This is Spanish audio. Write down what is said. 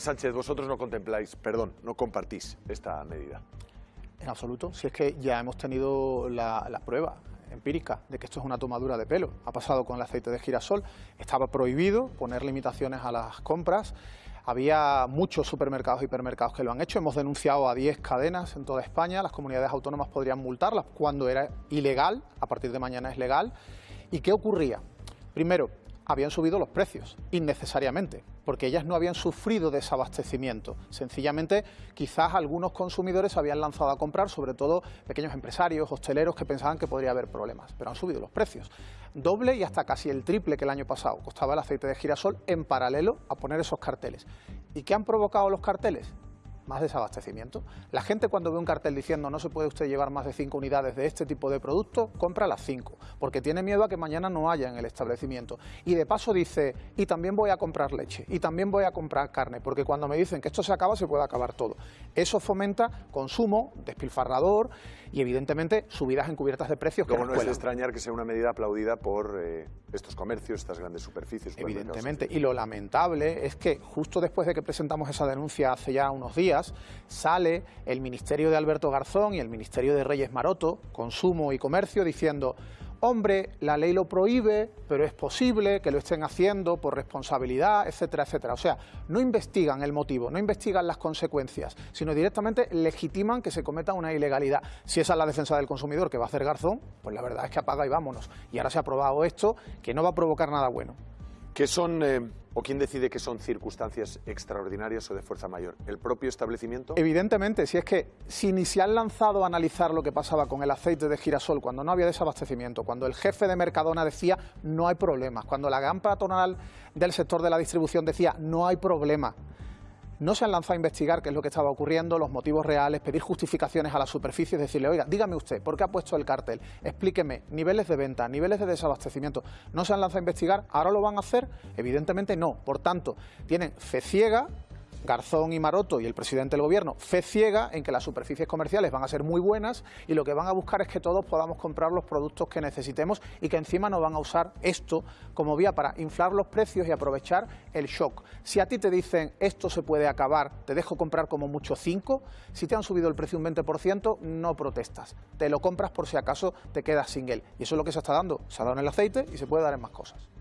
Sánchez, vosotros no contempláis, perdón, no compartís esta medida. En absoluto, si es que ya hemos tenido la, la prueba empírica de que esto es una tomadura de pelo. Ha pasado con el aceite de girasol, estaba prohibido poner limitaciones a las compras, había muchos supermercados y hipermercados que lo han hecho, hemos denunciado a 10 cadenas en toda España, las comunidades autónomas podrían multarlas cuando era ilegal, a partir de mañana es legal. ¿Y qué ocurría? Primero, habían subido los precios, innecesariamente, porque ellas no habían sufrido desabastecimiento. Sencillamente, quizás algunos consumidores habían lanzado a comprar, sobre todo pequeños empresarios, hosteleros, que pensaban que podría haber problemas, pero han subido los precios. Doble y hasta casi el triple que el año pasado costaba el aceite de girasol en paralelo a poner esos carteles. ¿Y qué han provocado los carteles? Más desabastecimiento. La gente cuando ve un cartel diciendo no se puede usted llevar más de 5 unidades de este tipo de producto, compra las 5, porque tiene miedo a que mañana no haya en el establecimiento. Y de paso dice, y también voy a comprar leche, y también voy a comprar carne, porque cuando me dicen que esto se acaba, se puede acabar todo. Eso fomenta consumo, despilfarrador y evidentemente subidas encubiertas de precios. Luego no es extrañar que sea una medida aplaudida por eh, estos comercios, estas grandes superficies. Evidentemente, y lo lamentable es que justo después de que presentamos esa denuncia hace ya unos días, sale el Ministerio de Alberto Garzón y el Ministerio de Reyes Maroto, Consumo y Comercio, diciendo hombre, la ley lo prohíbe, pero es posible que lo estén haciendo por responsabilidad, etcétera, etcétera. O sea, no investigan el motivo, no investigan las consecuencias, sino directamente legitiman que se cometa una ilegalidad. Si esa es la defensa del consumidor que va a hacer Garzón, pues la verdad es que apaga y vámonos. Y ahora se ha aprobado esto que no va a provocar nada bueno. ¿Qué son, eh, o quién decide que son circunstancias extraordinarias o de fuerza mayor? ¿El propio establecimiento? Evidentemente, si es que si ni se han lanzado a analizar lo que pasaba con el aceite de girasol cuando no había desabastecimiento, cuando el jefe de Mercadona decía no hay problemas, cuando la gran patronal del sector de la distribución decía no hay problema, no se han lanzado a investigar qué es lo que estaba ocurriendo, los motivos reales, pedir justificaciones a la superficie, decirle, oiga, dígame usted, ¿por qué ha puesto el cartel? Explíqueme, niveles de venta, niveles de desabastecimiento. ¿No se han lanzado a investigar? ¿Ahora lo van a hacer? Evidentemente no. Por tanto, tienen fe ciega Garzón y Maroto y el presidente del gobierno fe ciega en que las superficies comerciales van a ser muy buenas y lo que van a buscar es que todos podamos comprar los productos que necesitemos y que encima no van a usar esto como vía para inflar los precios y aprovechar el shock. Si a ti te dicen esto se puede acabar, te dejo comprar como mucho 5, si te han subido el precio un 20%, no protestas. Te lo compras por si acaso te quedas sin él. Y eso es lo que se está dando. Se ha dado en el aceite y se puede dar en más cosas.